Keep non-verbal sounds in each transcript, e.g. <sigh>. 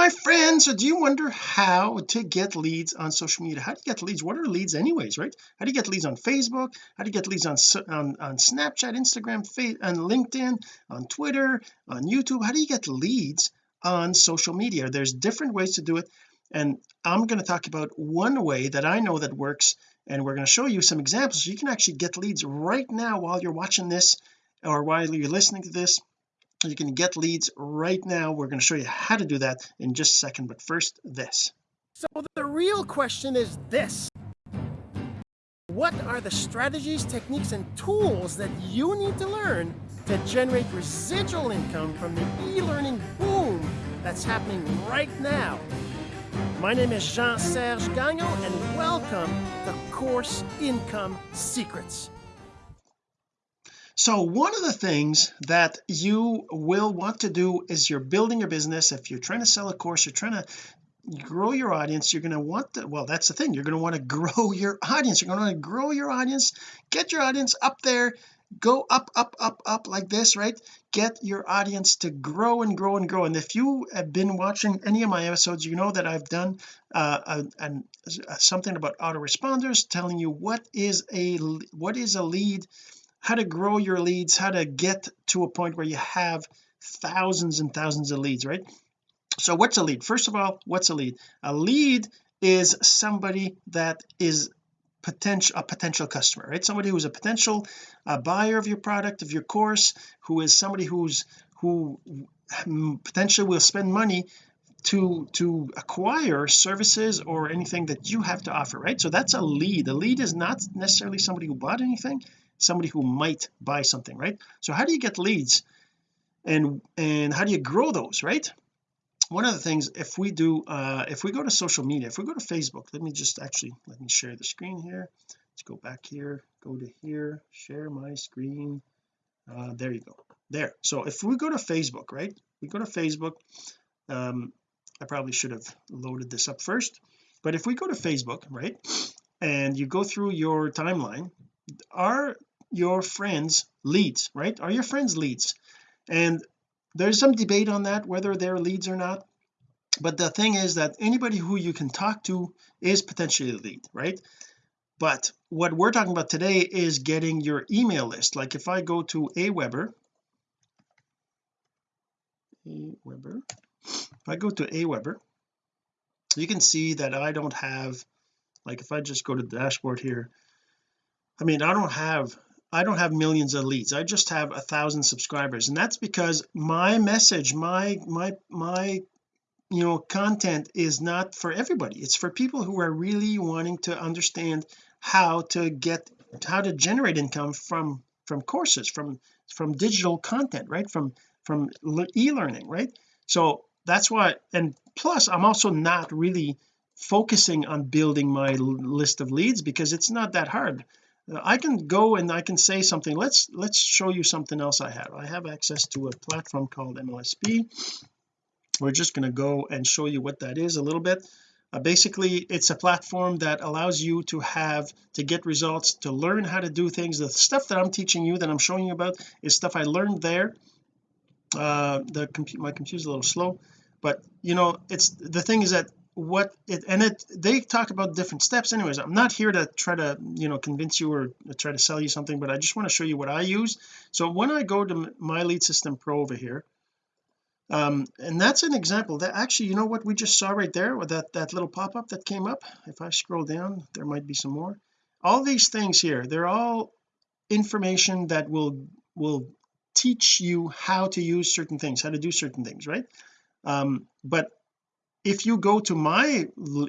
my friends. So do you wonder how to get leads on social media? How do you get leads? What are leads anyways right? How do you get leads on Facebook? How do you get leads on on, on Snapchat Instagram and LinkedIn on Twitter on YouTube? How do you get leads on social media? There's different ways to do it. And I'm going to talk about one way that I know that works and we're going to show you some examples. So you can actually get leads right now while you're watching this or while you're listening to this you can get leads right now. We're going to show you how to do that in just a second but first this. So the real question is this. What are the strategies techniques and tools that you need to learn to generate residual income from the e-learning boom that's happening right now? My name is Jean-Serge Gagnon and welcome to Course Income Secrets so one of the things that you will want to do is you're building your business. If you're trying to sell a course you're trying to grow your audience you're going to want to well that's the thing. You're going to want to grow <laughs> your audience. You're going to want to grow your audience. Get your audience up there. Go up up up up like this right? Get your audience to grow and grow and grow. And if you have been watching any of my episodes you know that I've done uh, something about autoresponders telling you what is a what is a lead how to grow your leads how to get to a point where you have thousands and thousands of leads right? So what's a lead? First of all what's a lead? A lead is somebody that is potential a potential customer right? Somebody who's a potential uh, buyer of your product of your course who is somebody who's who potentially will spend money to to acquire services or anything that you have to offer right? So that's a lead. A lead is not necessarily somebody who bought anything somebody who might buy something right? So how do you get leads and and how do you grow those right? One of the things if we do uh if we go to social media if we go to Facebook let me just actually let me share the screen here. Let's go back here go to here share my screen. Uh there you go. There. So if we go to Facebook right? We go to Facebook um I probably should have loaded this up first. But if we go to Facebook right and you go through your timeline are your friends leads right? Are your friends leads? And there's some debate on that whether they're leads or not. But the thing is that anybody who you can talk to is potentially a lead right? But what we're talking about today is getting your email list. Like if I go to Aweber Aweber if I go to Aweber you can see that I don't have like if I just go to the dashboard here I mean I don't have I don't have millions of leads. I just have a thousand subscribers. And that's because my message my my my you know content is not for everybody. It's for people who are really wanting to understand how to get how to generate income from from courses from from digital content right? From from e-learning right? So that's why and plus I'm also not really focusing on building my list of leads because it's not that hard I can go and I can say something. Let's let's show you something else I have. I have access to a platform called MLSP we're just going to go and show you what that is a little bit. Uh, basically it's a platform that allows you to have to get results to learn how to do things. The stuff that I'm teaching you that I'm showing you about is stuff I learned there. Uh the computer my computer's a little slow but you know it's the thing is that what it and it they talk about different steps anyways. I'm not here to try to you know convince you or try to sell you something but I just want to show you what I use. So when I go to my lead system pro over here um and that's an example that actually you know what we just saw right there with that that little pop-up that came up? If I scroll down there might be some more. All these things here they're all information that will will teach you how to use certain things how to do certain things right? Um but if you go to my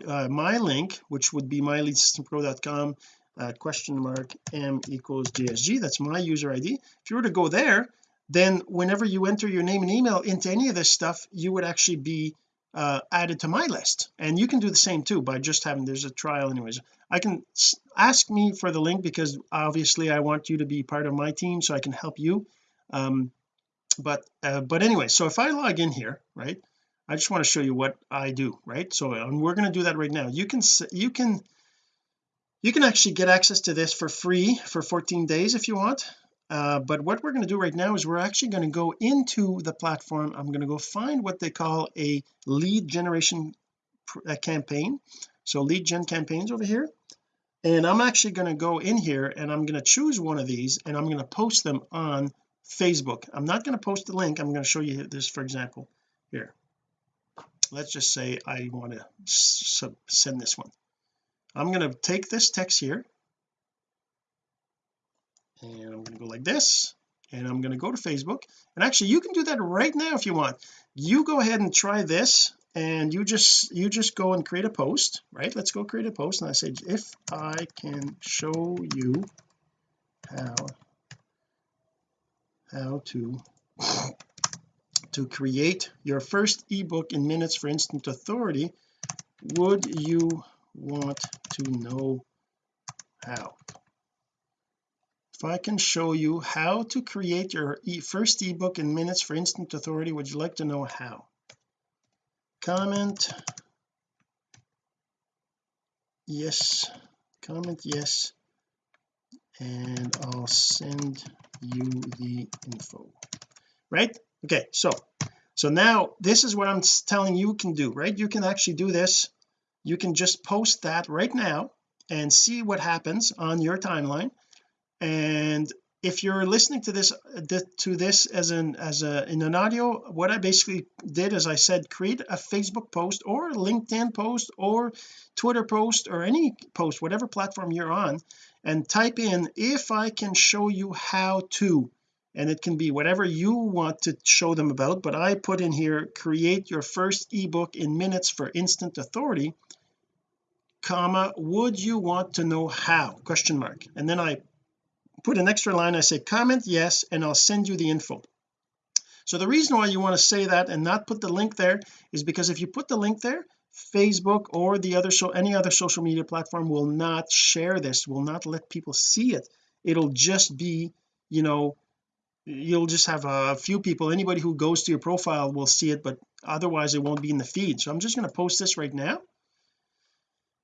uh, my link which would be myleadsystempro.com uh, question mark m equals gsg that's my user id if you were to go there then whenever you enter your name and email into any of this stuff you would actually be uh, added to my list. And you can do the same too by just having there's a trial anyways. I can ask me for the link because obviously I want you to be part of my team so I can help you. Um but uh, but anyway so if I log in here right I just want to show you what I do right? So and we're going to do that right now. You can you can you can actually get access to this for free for 14 days if you want. Uh, but what we're going to do right now is we're actually going to go into the platform. I'm going to go find what they call a lead generation uh, campaign. So lead gen campaigns over here. And I'm actually going to go in here and I'm going to choose one of these and I'm going to post them on Facebook. I'm not going to post the link. I'm going to show you this for example here let's just say I want to send this one. I'm going to take this text here and I'm going to go like this and I'm going to go to Facebook. And actually you can do that right now if you want. You go ahead and try this and you just you just go and create a post right? Let's go create a post and I say if I can show you how how to to create your first ebook in minutes for instant authority would you want to know how? If I can show you how to create your e first ebook in minutes for instant authority would you like to know how? Comment. Yes. Comment yes. And I'll send you the info. Right okay so so now this is what I'm telling you can do right? You can actually do this. You can just post that right now and see what happens on your timeline. And if you're listening to this to this as an as a in an audio what I basically did is I said create a Facebook post or LinkedIn post or Twitter post or any post whatever platform you're on and type in if I can show you how to and it can be whatever you want to show them about but I put in here create your first ebook in minutes for instant authority comma would you want to know how question mark. And then I put an extra line I say comment yes and I'll send you the info. So the reason why you want to say that and not put the link there is because if you put the link there Facebook or the other so any other social media platform will not share this will not let people see it. It'll just be you know you'll just have a few people anybody who goes to your profile will see it but otherwise it won't be in the feed. So I'm just going to post this right now.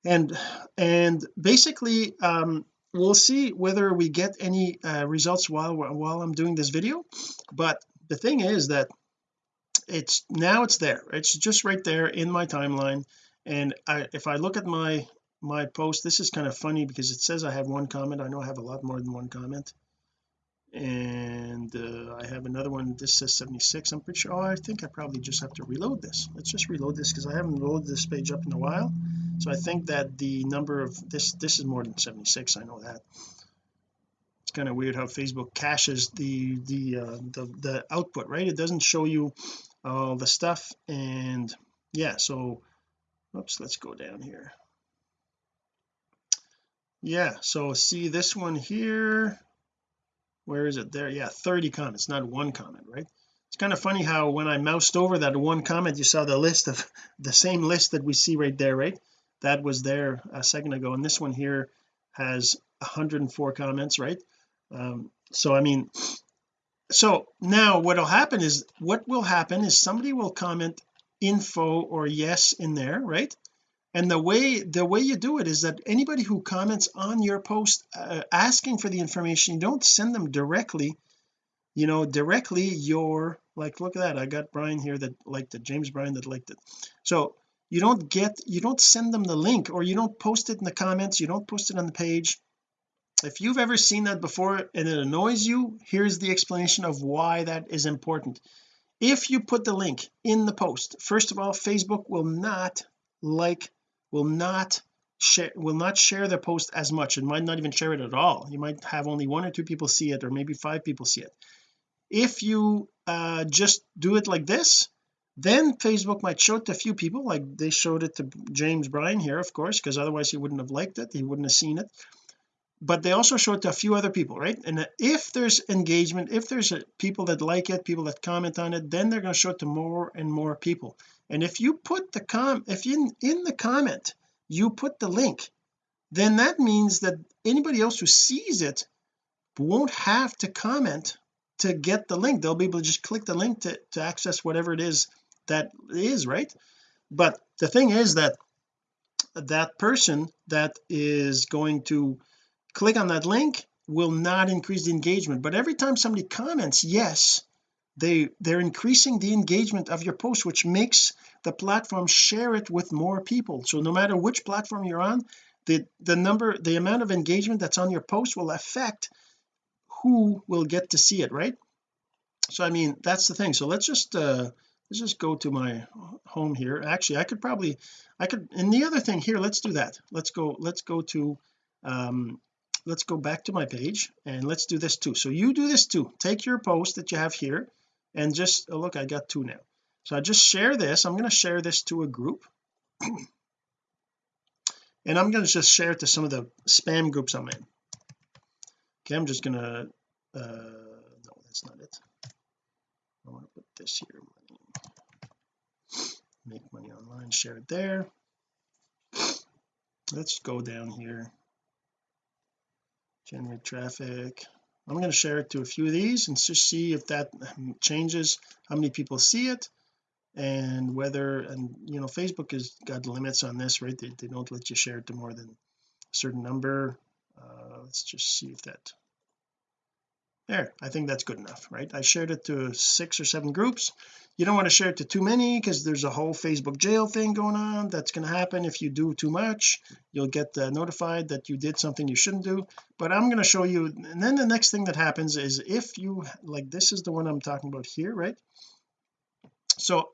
And and basically um we'll see whether we get any uh, results while while I'm doing this video. But the thing is that it's now it's there. It's just right there in my timeline. And I, if I look at my my post this is kind of funny because it says I have one comment. I know I have a lot more than one comment and uh, I have another one this says 76 I'm pretty sure oh I think I probably just have to reload this. Let's just reload this because I haven't loaded this page up in a while. So I think that the number of this this is more than 76 I know that. It's kind of weird how Facebook caches the the uh, the, the output right? It doesn't show you all the stuff and yeah so oops let's go down here. Yeah so see this one here where is it? There yeah 30 comments not one comment right? It's kind of funny how when I moused over that one comment you saw the list of <laughs> the same list that we see right there right? That was there a second ago and this one here has 104 comments right? Um, so I mean so now what'll happen is what will happen is somebody will comment info or yes in there right and the way the way you do it is that anybody who comments on your post uh, asking for the information you don't send them directly you know directly your like look at that I got Brian here that liked it James Brian that liked it. So you don't get you don't send them the link or you don't post it in the comments you don't post it on the page. If you've ever seen that before and it annoys you here's the explanation of why that is important. If you put the link in the post first of all Facebook will not like will not share will not share the post as much and might not even share it at all. You might have only one or two people see it or maybe five people see it. If you uh, just do it like this then Facebook might show it to a few people like they showed it to James Bryan here of course because otherwise he wouldn't have liked it he wouldn't have seen it. But they also show it to a few other people right? And if there's engagement if there's people that like it people that comment on it then they're going to show it to more and more people and if you put the com if you in the comment you put the link then that means that anybody else who sees it won't have to comment to get the link. They'll be able to just click the link to, to access whatever it is that is right? But the thing is that that person that is going to click on that link will not increase the engagement. But every time somebody comments yes they they're increasing the engagement of your post which makes the platform share it with more people. So no matter which platform you're on the the number the amount of engagement that's on your post will affect who will get to see it right? So I mean that's the thing. So let's just uh let's just go to my home here. Actually I could probably I could and the other thing here let's do that. Let's go let's go to um let's go back to my page and let's do this too. So you do this too. Take your post that you have here and just oh, look I got two now. So I just share this. I'm going to share this to a group. <clears throat> And I'm going to just share it to some of the spam groups I'm in. Okay I'm just gonna uh no that's not it. I want to put this here. Make money online share it there. Let's go down here. Generate traffic I'm going to share it to a few of these and just see if that changes how many people see it and whether and you know Facebook has got limits on this right? They, they don't let you share it to more than a certain number. Uh, let's just see if that there I think that's good enough right? I shared it to six or seven groups. You don't want to share it to too many because there's a whole Facebook jail thing going on that's going to happen. If you do too much you'll get uh, notified that you did something you shouldn't do. But I'm going to show you and then the next thing that happens is if you like this is the one I'm talking about here right? So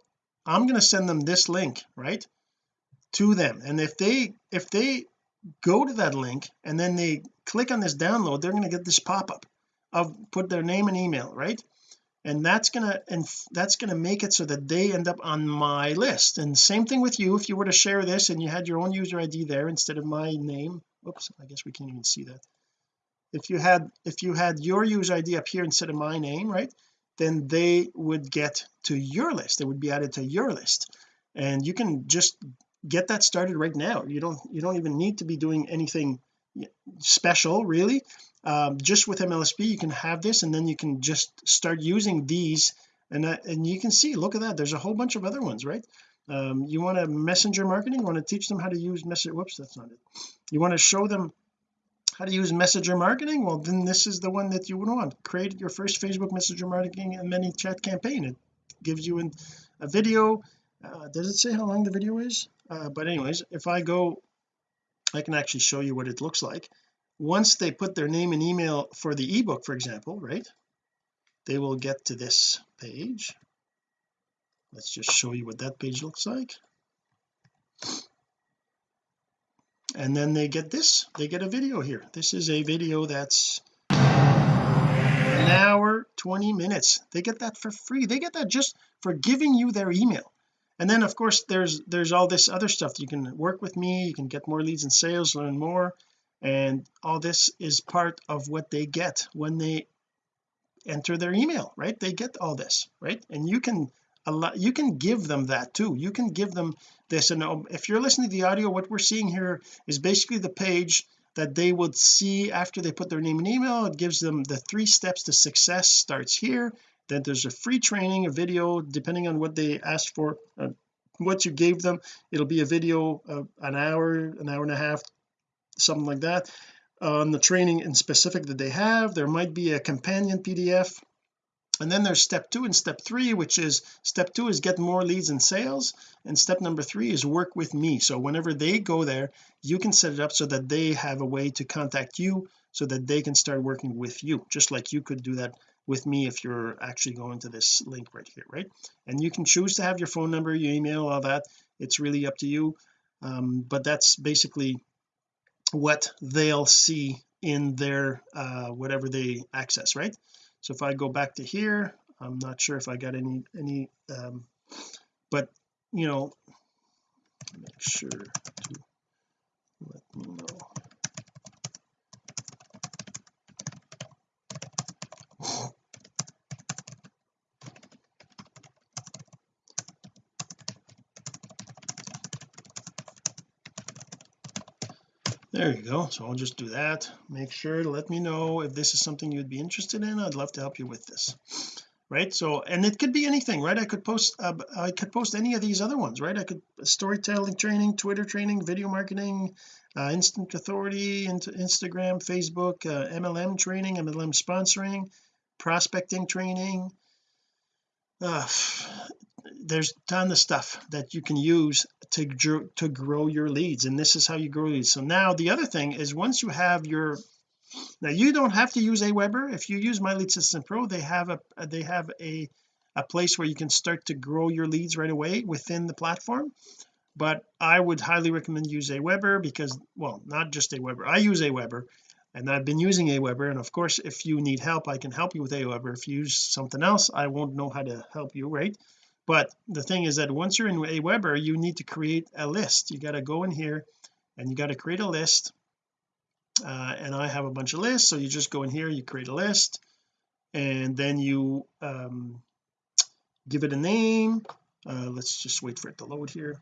I'm going to send them this link right to them. And if they if they go to that link and then they click on this download they're going to get this pop-up of put their name and email right? And that's gonna and that's gonna make it so that they end up on my list. And same thing with you if you were to share this and you had your own user ID there instead of my name oops I guess we can't even see that. If you had if you had your user ID up here instead of my name right then they would get to your list. They would be added to your list. And you can just get that started right now. You don't you don't even need to be doing anything special really. Um, just with MLSP you can have this and then you can just start using these and uh, and you can see look at that there's a whole bunch of other ones right? Um, you want to messenger marketing you want to teach them how to use message whoops that's not it. You want to show them how to use messenger marketing? Well then this is the one that you would want. Create your first Facebook messenger marketing and ManyChat campaign. It gives you in a video uh, does it say how long the video is? Uh, but anyways if I go I can actually show you what it looks like. Once they put their name and email for the ebook for example right they will get to this page. Let's just show you what that page looks like. And then they get this. They get a video here. This is a video that's an hour 20 minutes. They get that for free. They get that just for giving you their email and then of course there's there's all this other stuff you can work with me you can get more leads and sales learn more. And all this is part of what they get when they enter their email right? They get all this right? And you can allow you can give them that too. You can give them this. And um, if you're listening to the audio what we're seeing here is basically the page that they would see after they put their name and email. It gives them the three steps to success starts here then there's a free training a video depending on what they asked for uh, what you gave them it'll be a video uh, an hour an hour and a half something like that on the training in specific that they have. There might be a companion PDF and then there's step two and step three which is step two is get more leads and sales and step number three is work with me. So whenever they go there you can set it up so that they have a way to contact you so that they can start working with you just like you could do that with me if you're actually going to this link right here right? And you can choose to have your phone number your email all that. It's really up to you. Um, but that's basically what they'll see in their uh, whatever they access right? So if I go back to here I'm not sure if I got any any um, but you know make sure to let me know there you go. So I'll just do that. Make sure to let me know if this is something you'd be interested in. I'd love to help you with this. Right? So and it could be anything right? I could post uh, I could post any of these other ones right? I could storytelling training Twitter training video marketing uh, instant authority into Instagram Facebook uh, MLM training MLM sponsoring prospecting training. Uh, there's ton of stuff that you can use to to grow your leads and this is how you grow leads. So now the other thing is once you have your now you don't have to use Aweber. If you use my lead system pro they have a they have a a place where you can start to grow your leads right away within the platform. But I would highly recommend use Aweber because well not just Aweber. I use Aweber and I've been using Aweber and of course if you need help I can help you with Aweber. If you use something else I won't know how to help you right but the thing is that once you're in Aweber you need to create a list. You got to go in here and you got to create a list. Uh, and I have a bunch of lists so you just go in here you create a list and then you um, give it a name. Uh, let's just wait for it to load here.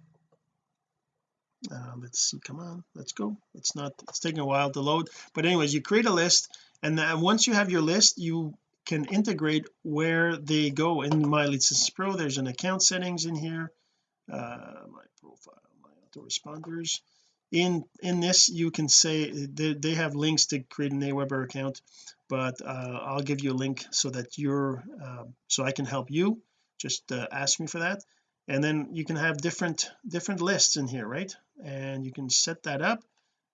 Uh, let's see come on let's go. It's not it's taking a while to load. But anyways you create a list and then once you have your list you can integrate where they go in my lead pro. There's an account settings in here uh, my profile my autoresponders. In in this you can say they, they have links to create an Aweber account but uh, I'll give you a link so that you're uh, so I can help you. Just uh, ask me for that. And then you can have different different lists in here right? And you can set that up.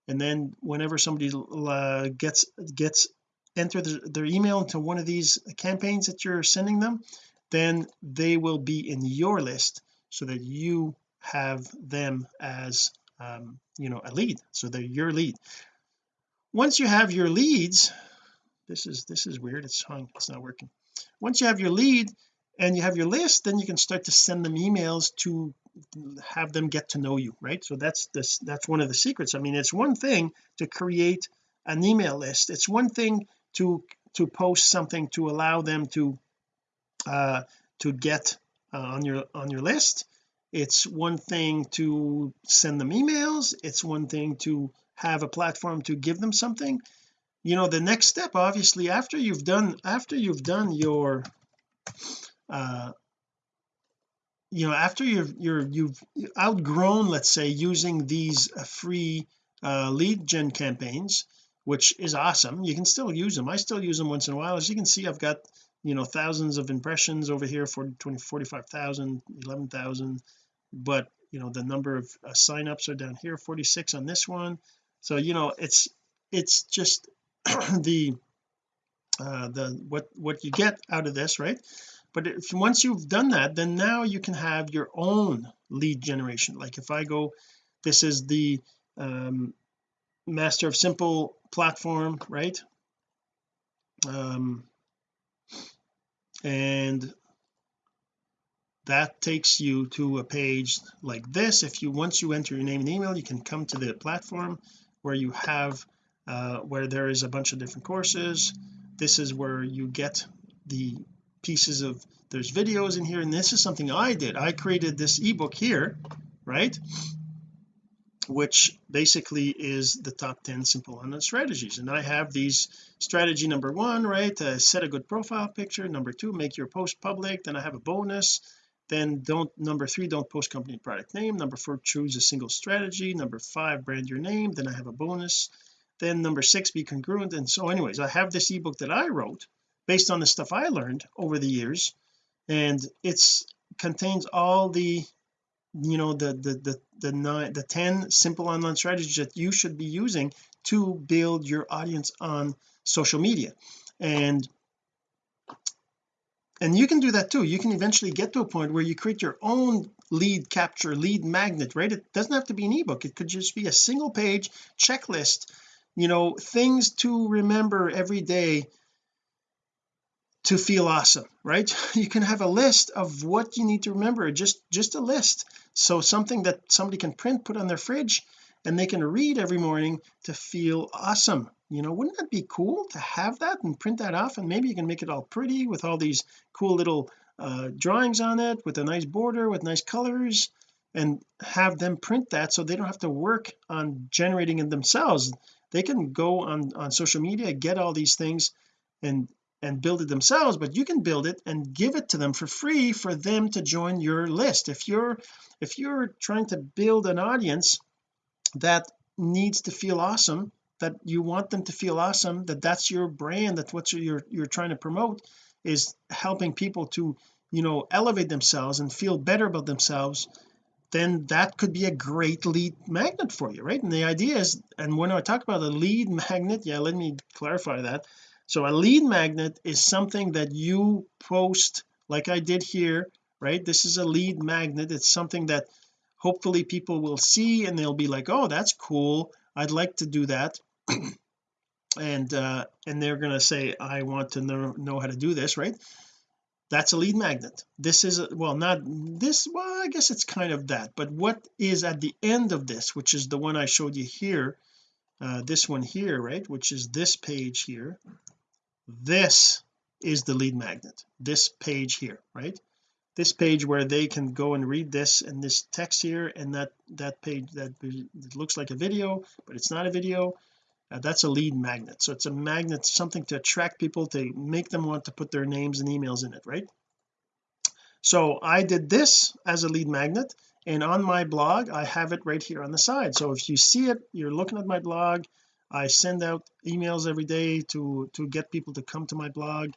And then whenever somebody uh, gets gets enter the, their email into one of these campaigns that you're sending them then they will be in your list so that you have them as um, you know a lead so they're your lead. Once you have your leads this is this is weird it's hung it's not working. Once you have your lead and you have your list then you can start to send them emails to have them get to know you right? So that's this that's one of the secrets. I mean it's one thing to create an email list. It's one thing to to post something to allow them to uh to get uh, on your on your list. It's one thing to send them emails. It's one thing to have a platform to give them something. You know the next step obviously after you've done after you've done your uh you know after you're you're you've outgrown let's say using these uh, free uh, lead gen campaigns which is awesome. You can still use them. I still use them once in a while. As you can see I've got you know thousands of impressions over here for 20 45,000 11,000 but you know the number of uh, signups are down here 46 on this one. So you know it's it's just <clears throat> the uh the what what you get out of this right? But if once you've done that then now you can have your own lead generation. Like if I go this is the um, master of simple platform right? Um and that takes you to a page like this. If you once you enter your name and email you can come to the platform where you have uh, where there is a bunch of different courses. This is where you get the pieces of there's videos in here and this is something I did. I created this ebook here right which basically is the top 10 simple online strategies. And I have these strategy number one right? Uh, set a good profile picture. Number two make your post public. Then I have a bonus. Then don't number three don't post company product name. Number four choose a single strategy. Number five brand your name. Then I have a bonus. Then number six be congruent. And so anyways I have this ebook that I wrote based on the stuff I learned over the years. And it's contains all the you know the the the the nine the 10 simple online strategies that you should be using to build your audience on social media. And and you can do that too. You can eventually get to a point where you create your own lead capture lead magnet right? It doesn't have to be an ebook. It could just be a single page checklist you know things to remember every day to feel awesome right? <laughs> You can have a list of what you need to remember just just a list. So something that somebody can print put on their fridge and they can read every morning to feel awesome. You know wouldn't that be cool to have that and print that off? And maybe you can make it all pretty with all these cool little uh, drawings on it with a nice border with nice colors and have them print that so they don't have to work on generating it themselves. They can go on on social media get all these things and and build it themselves but you can build it and give it to them for free for them to join your list. If you're if you're trying to build an audience that needs to feel awesome that you want them to feel awesome that that's your brand that what you're you're trying to promote is helping people to you know elevate themselves and feel better about themselves then that could be a great lead magnet for you right? And the idea is and when I talk about a lead <laughs> magnet yeah let me clarify that so a lead magnet is something that you post like I did here right? This is a lead magnet. It's something that hopefully people will see and they'll be like oh that's cool. I'd like to do that. <clears throat> And uh and they're going to say I want to know, know how to do this right? That's a lead magnet. This is a, well not this well I guess it's kind of that. But what is at the end of this which is the one I showed you here uh, this one here right which is this page here this is the lead magnet this page here right? This page where they can go and read this and this text here and that that page that looks like a video but it's not a video. Uh, that's a lead magnet. So it's a magnet something to attract people to make them want to put their names and emails in it right? So I did this as a lead magnet and on my blog I have it right here on the side. So if you see it you're looking at my blog I send out emails every day to to get people to come to my blog.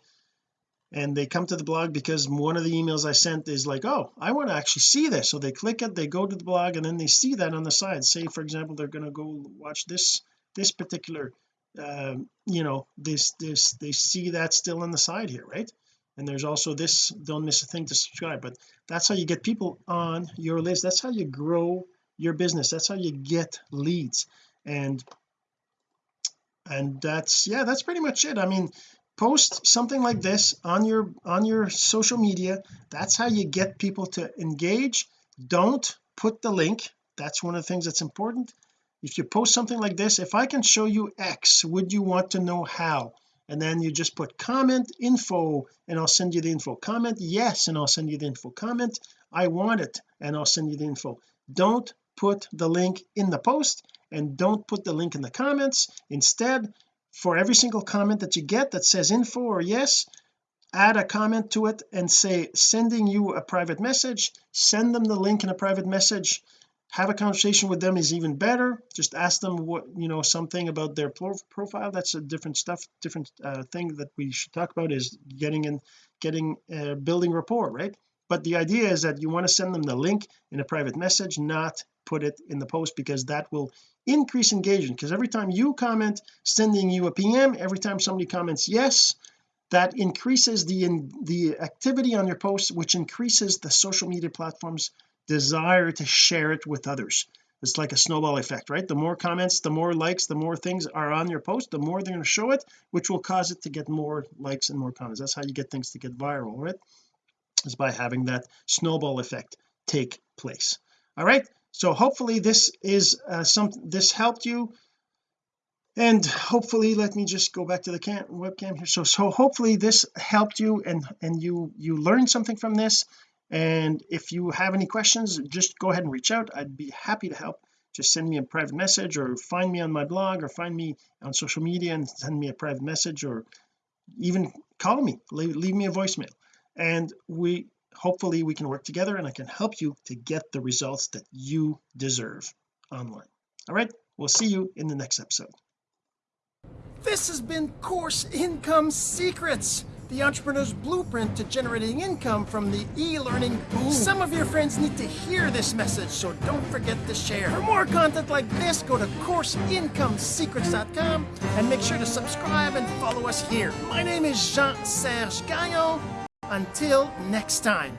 And they come to the blog because one of the emails I sent is like oh I want to actually see this. So they click it they go to the blog and then they see that on the side. Say for example they're going to go watch this this particular um, you know this this they see that still on the side here right? And there's also this don't miss a thing to subscribe. But that's how you get people on your list. That's how you grow your business. That's how you get leads. And and that's yeah that's pretty much it. I mean post something like this on your on your social media. That's how you get people to engage. Don't put the link. That's one of the things that's important. If you post something like this if I can show you X would you want to know how? And then you just put comment info and I'll send you the info. Comment yes and I'll send you the info. Comment I want it and I'll send you the info. Don't put the link in the post and don't put the link in the comments. Instead for every single comment that you get that says info or yes add a comment to it and say sending you a private message. Send them the link in a private message. Have a conversation with them is even better. Just ask them what you know something about their profile. That's a different stuff different uh, thing that we should talk about is getting in getting uh, building rapport right? But the idea is that you want to send them the link in a private message not put it in the post because that will increase engagement because every time you comment sending you a PM every time somebody comments yes that increases the in, the activity on your post which increases the social media platforms desire to share it with others. It's like a snowball effect right? The more comments the more likes the more things are on your post the more they're going to show it which will cause it to get more likes and more comments. That's how you get things to get viral right? Is by having that snowball effect take place. All right so hopefully this is uh, some this helped you. And hopefully let me just go back to the cam webcam here. So so hopefully this helped you and and you you learned something from this. And if you have any questions just go ahead and reach out. I'd be happy to help. Just send me a private message or find me on my blog or find me on social media and send me a private message or even call me. Leave, leave me a voicemail. And we hopefully we can work together and I can help you to get the results that you deserve online all right we'll see you in the next episode this has been course income secrets the entrepreneur's blueprint to generating income from the e-learning boom. Some of your friends need to hear this message, so don't forget to share. For more content like this, go to CourseIncomeSecrets.com and make sure to subscribe and follow us here. My name is Jean-Serge Gagnon. Until next time.